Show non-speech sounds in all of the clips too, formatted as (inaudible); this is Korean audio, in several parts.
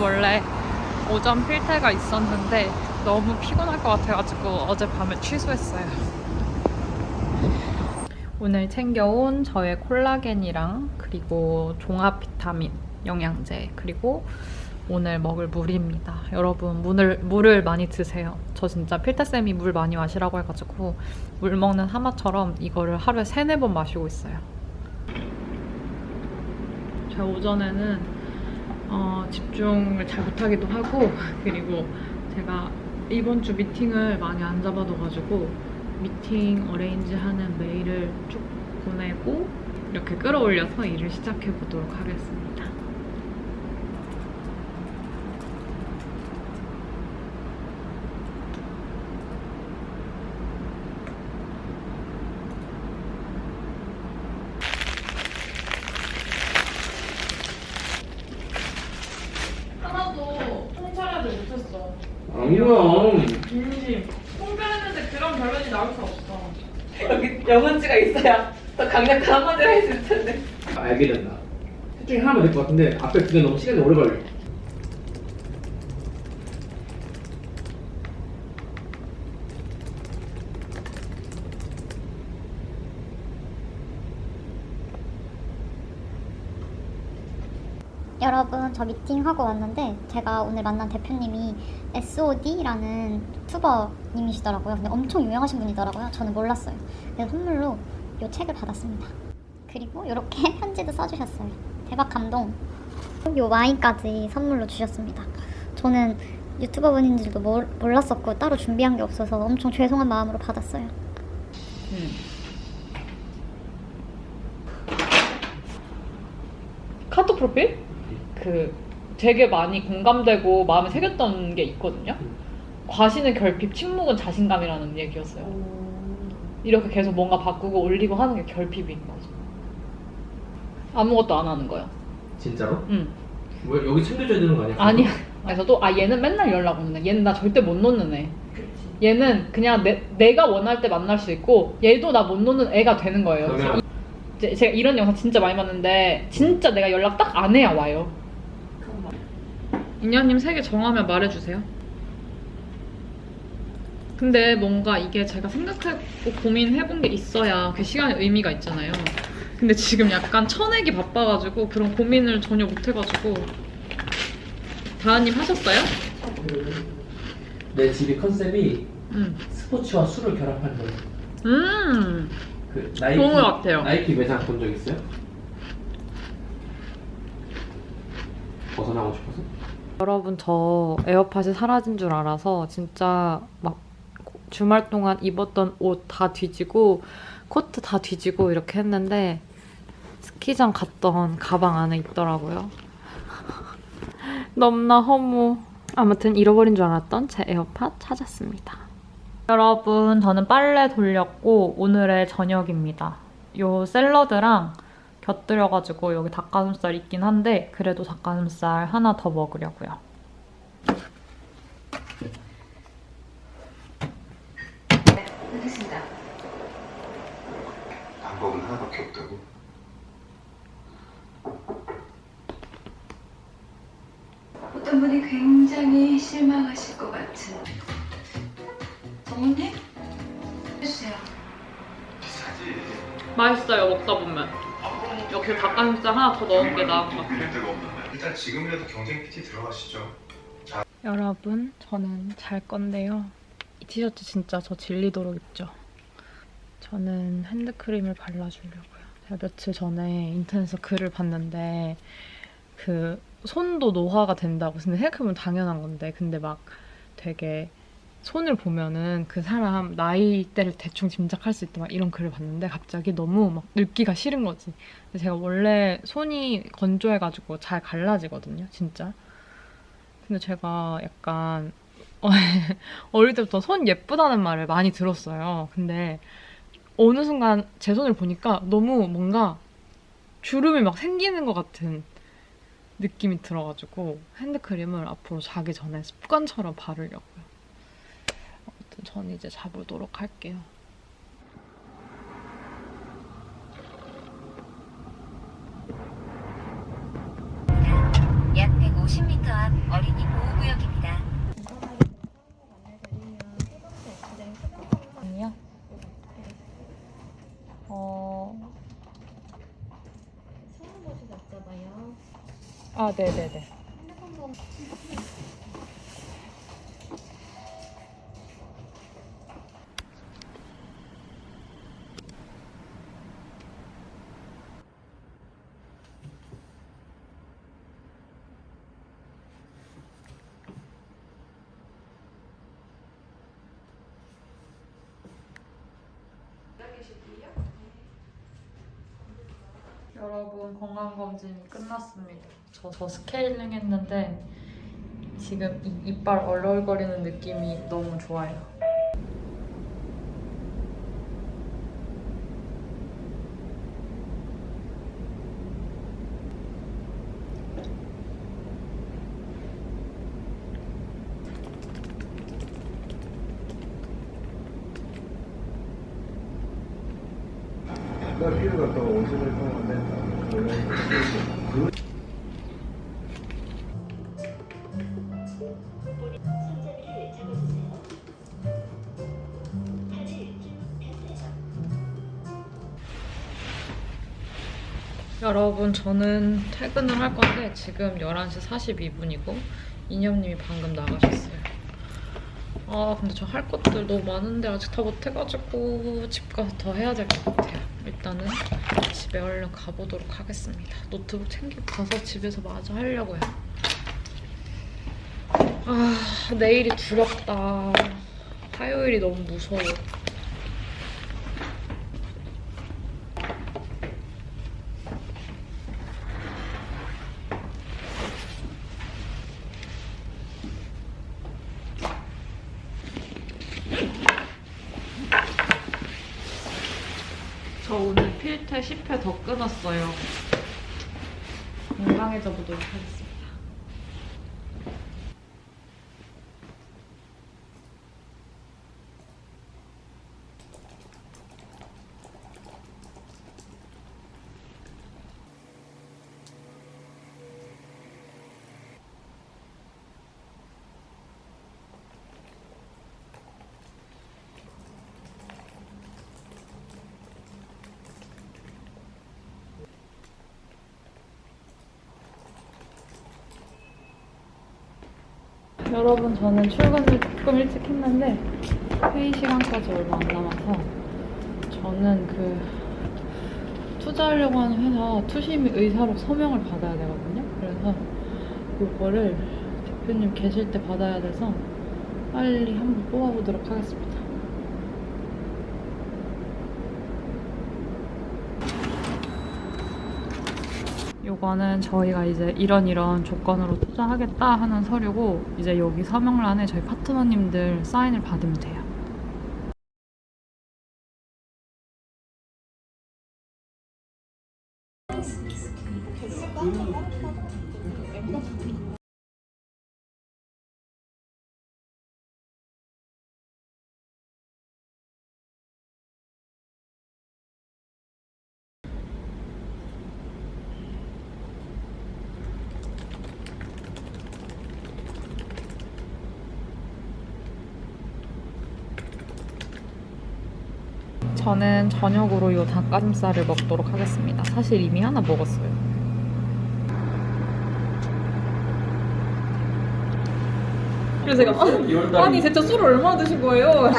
원래 오전 필테가 있었는데 너무 피곤할 것 같아가지고 어젯밤에 취소했어요. 오늘 챙겨온 저의 콜라겐이랑 그리고 종합 비타민 영양제 그리고 오늘 먹을 물입니다. 여러분 물을 물을 많이 드세요. 저 진짜 필테쌤이 물 많이 마시라고 해가지고 물 먹는 하마처럼 이거를 하루에 세네 번 마시고 있어요. 제가 오전에는 어, 집중을 잘 못하기도 하고 (laughs) 그리고 제가 이번 주 미팅을 많이 안 잡아둬가지고 미팅 어레인지하는 메일을 쭉 보내고 이렇게 끌어올려서 일을 시작해 보도록 하겠습니다. 하나도 통찰하지 못했어. 아니야. 진심. 통찰했는데 그런 결론이 나올 수 없어. 여기 영혼지가 있어야 더 강력한 수 있을 텐데. 알게 된다. 셋 중에 하나만 될 것 같은데 앞에 두 개 너무 시간이 오래 걸려. 여러분 저 미팅하고 왔는데 제가 오늘 만난 대표님이 SOD라는 투버님이시더라고요. 근데 엄청 유명하신 분이더라고요. 저는 몰랐어요. 그래서 선물로 이 책을 받았습니다. 그리고 이렇게 (laughs) 편지도 써주셨어요. 대박 감동. 이 와인까지 선물로 주셨습니다. 저는 유튜버 분인 줄도 몰- 몰랐었고 따로 준비한 게 없어서 엄청 죄송한 마음으로 받았어요. 카톡 프로필? 그 되게 많이 공감되고 마음에 새겼던 게 있거든요. 과시는 결핍, 침묵은 자신감이라는 얘기였어요. 이렇게 계속 뭔가 바꾸고 올리고 하는 게 결핍인 거죠. 아무것도 안 하는 거예요. 진짜로? 응. 왜 여기 챙겨줘야 되는 거 아니야? 아니야. (laughs) 그래서도 아 얘는 맨날 연락 오는 애. 얘는 나 절대 못 놓는 애. 얘는 그냥 내, 내가 원할 때 만날 수 있고 얘도 나 못 놓는 애가 되는 거예요. 그러면 이제 제가 이런 영상 진짜 많이 봤는데 진짜 내가 연락 딱 안 해야 와요. 인연님 세 개 정하면 말해주세요. 근데 뭔가 이게 제가 생각하고 고민해본 게 있어야 그 시간에 의미가 있잖아요. 근데 지금 약간 쳐내기 바빠가지고 그런 고민을 전혀 못해가지고 다은님 하셨어요? 내 집이 컨셉이 응. 스포츠와 술을 결합한 거야. 음. 그 나이키 좋은 것 같아요. 나이키 매장 본 적 있어요? 벗어나고 싶어서? 여러분 저 에어팟이 사라진 줄 알아서 진짜 막 주말 동안 입었던 옷 다 뒤지고 코트 다 뒤지고 이렇게 했는데 스키장 갔던 가방 안에 있더라고요. (laughs) 넘나 허무. 아무튼 잃어버린 줄 알았던 제 에어팟 찾았습니다. 여러분 저는 빨래 돌렸고 오늘의 저녁입니다. 요 샐러드랑 곁들여가지고 여기 닭가슴살 있긴 한데 그래도 닭가슴살 하나 더 먹으려고요. 알겠습니다. 방법은 하나밖에 없다고? 어떤 분이 굉장히 실망하실 것 같은 정훈님? 해주세요. 비싸지. 맛있어요 먹다 보면. 이렇게 닭가슴살 하나 더 넣은 게 나은 것 같아요. 일단 지금이라도 경쟁 PT 들어가시죠. 여러분 저는 잘 건데요. 이 티셔츠 진짜 저 질리도록 입죠. 저는 핸드크림을 발라주려고요. 제가 며칠 전에 인터넷에서 글을 봤는데 그 손도 노화가 된다고 생각해보면 당연한 건데 근데 막 되게 손을 보면은 그 사람 나이대를 대충 짐작할 수 있다 막 이런 글을 봤는데 갑자기 너무 막 늙기가 싫은 거지. 근데 제가 원래 손이 건조해가지고 잘 갈라지거든요, 진짜. 근데 제가 약간 (laughs) 어릴 때부터 손 예쁘다는 말을 많이 들었어요. 근데 어느 순간 제 손을 보니까 너무 뭔가 주름이 막 생기는 것 같은 느낌이 들어가지고 핸드크림을 앞으로 자기 전에 습관처럼 바르려고요. 아무튼 전 이제 자보도록 할게요. 50m 앞 어린이 보호구역입니다. 아니요. 어. 아, 네네네. 여러분 건강검진이 끝났습니다. 저, 저 스케일링 했는데 지금 이, 이빨 얼얼거리는 느낌이 너무 좋아요. 나 피부 갔다가 오줌을 ಕೊಂ건데 여러분 저는 퇴근을 할 건데 지금 11시 42분이고 이념님이 방금 나가셨어요. 아 근데 저 할 것들 너무 많은데 아직 다 못해가지고 집 가서 더 해야 될 것 같아요. 일단은 집에 얼른 가보도록 하겠습니다. 노트북 챙기고 가서 집에서 마저 하려고요. 아 내일이 두렵다. 화요일이 너무 무서워. 저 오늘 필테 10회 더 끊었어요. 건강해져 보도록 하겠습니다. 여러분 저는 출근을 조금 일찍 했는데 회의 시간까지 얼마 안 남아서 저는 그 투자하려고 하는 회사 투심이 의사로 서명을 받아야 되거든요. 그래서 이거를 대표님 계실 때 받아야 돼서 빨리 한번 뽑아보도록 하겠습니다. 요거는 저희가 이제 이런 이런 조건으로 투자하겠다 하는 서류고 이제 여기 서명란에 저희 파트너님들 사인을 받으면 돼요. 저는 저녁으로 이 닭가슴살을 먹도록 하겠습니다. 사실 이미 하나 먹었어요. 그래서 제가 아, 아니 대체 술을 얼마나 드신 거예요?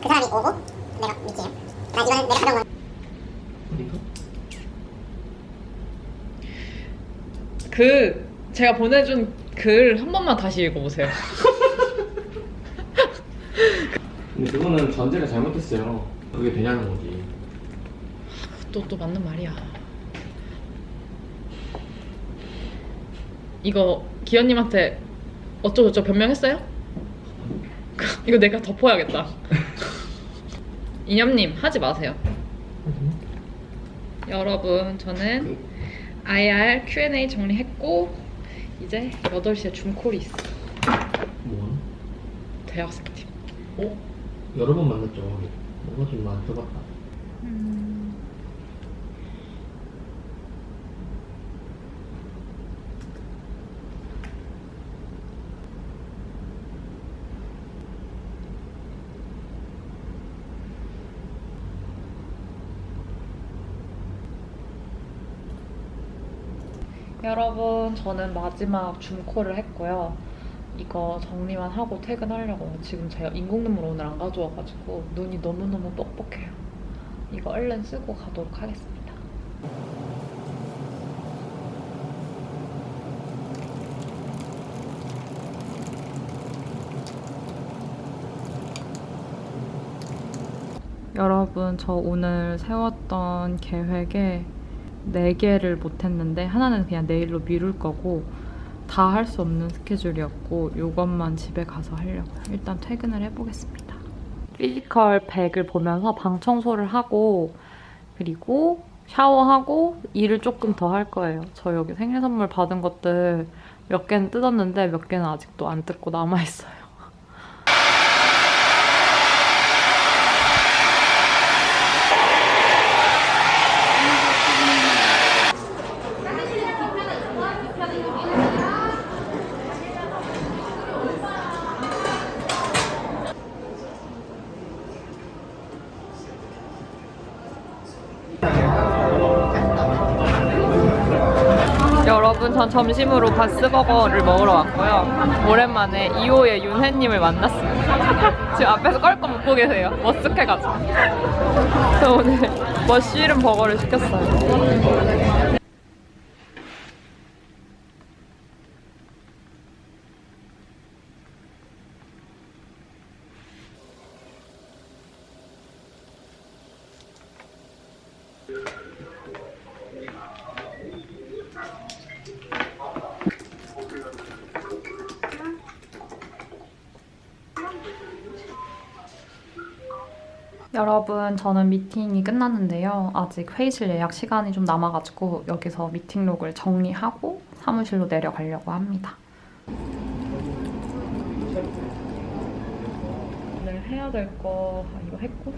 그 사람이 오고 내가 믿지요. 나 이거는 내가 가져온 그 제가 보내준 글 한 번만 다시 읽어보세요. 근데 그거는 전제가 잘못됐어요. 그게 되냐는 거지. 또, 또 맞는 말이야. 이거 기현님한테 어쩌고저쩌고 변명했어요? 이거 내가 덮어야겠다. (laughs) 이념님 하지 마세요. 여러분 저는 IR Q&A 정리했고 이제 8시에 줌콜이 있어. 뭐? 대학생팀. 어? 여러 번 만났죠. 그것이 많이 써봤다. 여러분, 저는 마지막 줌콜을 했고요. 이거 정리만 하고 퇴근하려고요. 지금 제가 인공 눈물 오늘 안 가져와가지고 눈이 너무너무 뻑뻑해요. 이거 얼른 쓰고 가도록 하겠습니다. 여러분, 저 오늘 세웠던 계획에 4개를 못했는데 하나는 그냥 내일로 미룰 거고 다 할 수 없는 스케줄이었고 이것만 집에 가서 하려고요. 일단 퇴근을 해보겠습니다. 피지컬 100을 보면서 방 청소를 하고 그리고 샤워하고 일을 조금 더 할 거예요. 저 여기 생일 선물 받은 것들 몇 개는 뜯었는데 몇 개는 아직도 안 뜯고 남아있어요. 전 점심으로 바스버거를 먹으러 왔고요. 오랜만에 2호의 윤혜님을 만났습니다. (laughs) 지금 앞에서 껄껄 웃고 계세요. 머쓱해가지고. (laughs) 그래서 오늘 머쉬룸 버거를 시켰어요. 여러분, 저는 미팅이 끝났는데요. 아직 회의실 예약 시간이 좀 남아가지고 여기서 미팅록을 정리하고 사무실로 내려가려고 합니다. 오늘 해야 될거 아, 이거 했고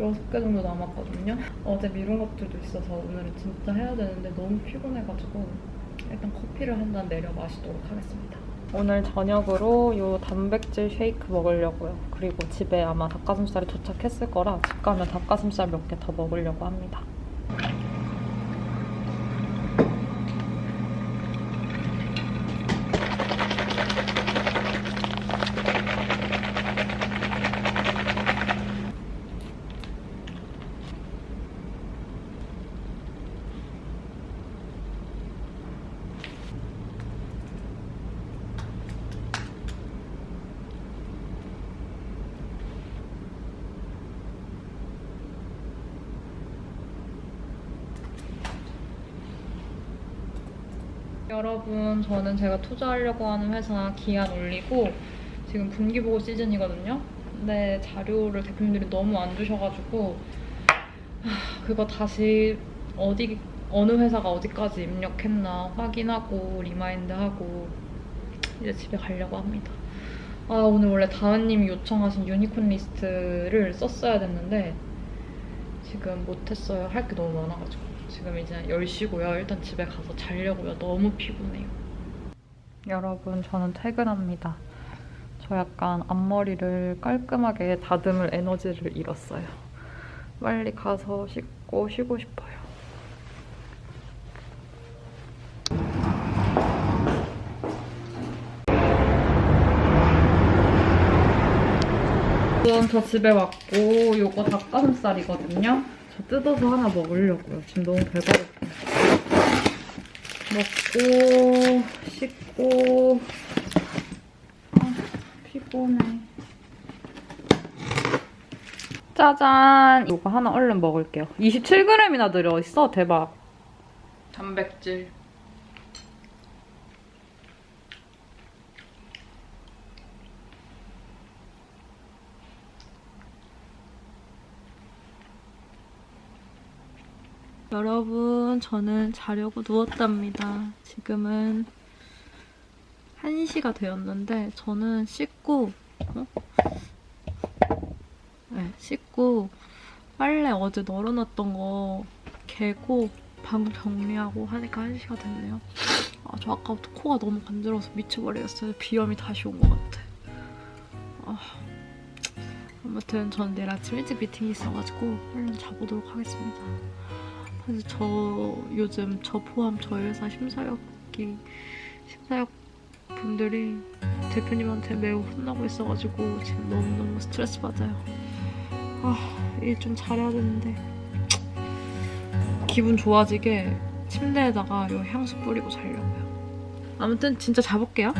여섯 개 정도 남았거든요. 어제 미룬 것들도 있어서 오늘은 진짜 해야 되는데 너무 피곤해가지고 일단 커피를 한 잔 내려 마시도록 하겠습니다. 오늘 저녁으로 요 단백질 쉐이크 먹으려고요. 그리고 집에 아마 닭가슴살이 도착했을 거라 집 가면 닭가슴살 몇 개 더 먹으려고 합니다. 여러분, 저는 제가 투자하려고 하는 회사 기한 올리고 지금 분기보고 시즌이거든요. 근데 자료를 대표님들이 너무 안 주셔가지고 하, 그거 다시 어디 어느 회사가 어디까지 입력했나 확인하고 remind하고 이제 집에 가려고 합니다. 아 오늘 원래 다은님이 요청하신 유니콘 리스트를 썼어야 됐는데 지금 못했어요. 할 게 너무 많아가지고. 지금 이제 10시고요. 일단 집에 가서 자려고요. 너무 피곤해요. 여러분, 저는 퇴근합니다. 저 약간 앞머리를 깔끔하게 다듬을 에너지를 잃었어요. 빨리 가서 씻고 쉬고 싶어요. 지금 저 집에 왔고 요거 닭가슴살이거든요. 저 뜯어서 하나 먹으려고요. 지금 너무 배고프요 먹고 씻고 아, 피곤해. 짜잔! 이거 하나 얼른 먹을게요. 27g이나 들어있어. 대박. 단백질. 여러분, 저는 자려고 누웠답니다. 지금은 1시가 되었는데, 저는 씻고, 어? 네, 씻고, 빨래 어제 널어놨던 거 개고, 방 정리하고 하니까 1시가 됐네요. 아, 저 아까부터 코가 너무 간지러워서 미쳐버리겠어요. 비염이 다시 온 것 같아. 아, 아무튼 전 내일 아침 일찍 미팅이 있어가지고 얼른 자보도록 하겠습니다. 사실 저 요즘 저 포함 저희 회사 심사역이 심사역 분들이 대표님한테 매우 혼나고 있어가지고 지금 너무너무 스트레스 받아요. 아, 일 좀 잘해야 되는데. 기분 좋아지게 침대에다가 요 향수 뿌리고 자려고요. 아무튼 진짜 자볼게요.